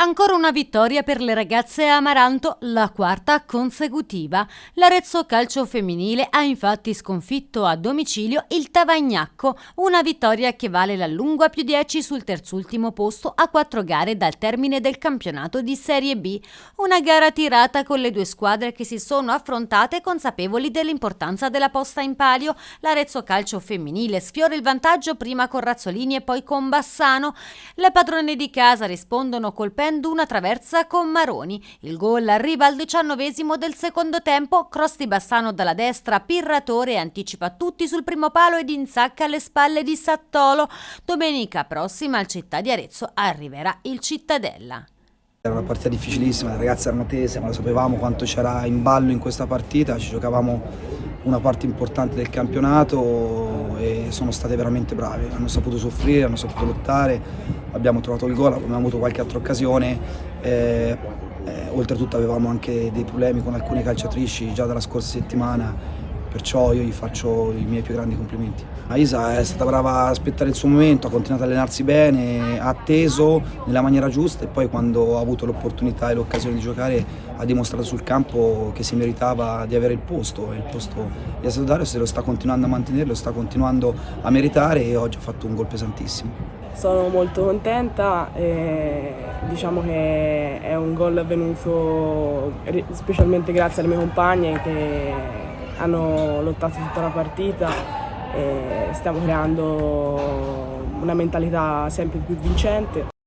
Ancora una vittoria per le ragazze Amaranto, la quarta consecutiva. L'Arezzo Calcio Femminile ha infatti sconfitto a domicilio il Tavagnacco, una vittoria che vale la lunga più 10 sul terzultimo posto a quattro gare dal termine del campionato di Serie B. Una gara tirata con le due squadre che si sono affrontate consapevoli dell'importanza della posta in palio. L'Arezzo Calcio Femminile sfiora il vantaggio prima con Razzolini e poi con Bassano. Le padrone di casa rispondono colpendo una traversa con Maroni. Il gol arriva al diciannovesimo del secondo tempo, cross di Bassano dalla destra, Pirratore anticipa tutti sul primo palo ed insacca alle spalle di Sattolo. Domenica prossima al Città di Arezzo arriverà il Cittadella. Era una partita difficilissima, le ragazze erano tese, ma lo sapevamo quanto c'era in ballo in questa partita, ci giocavamo una parte importante del campionato e sono state veramente brave, hanno saputo soffrire, hanno saputo lottare, abbiamo trovato il gol, abbiamo avuto qualche altra occasione, eh, eh, oltretutto avevamo anche dei problemi con alcune calciatrici già dalla scorsa settimana perciò io gli faccio i miei più grandi complimenti. Isa è stata brava a aspettare il suo momento, ha continuato a allenarsi bene, ha atteso nella maniera giusta e poi quando ha avuto l'opportunità e l'occasione di giocare ha dimostrato sul campo che si meritava di avere il posto e il posto di Asadodario se lo sta continuando a mantenere, lo sta continuando a meritare e oggi ha fatto un gol pesantissimo. Sono molto contenta e diciamo che è un gol avvenuto specialmente grazie alle mie compagne che hanno lottato tutta la partita e stiamo creando una mentalità sempre più vincente.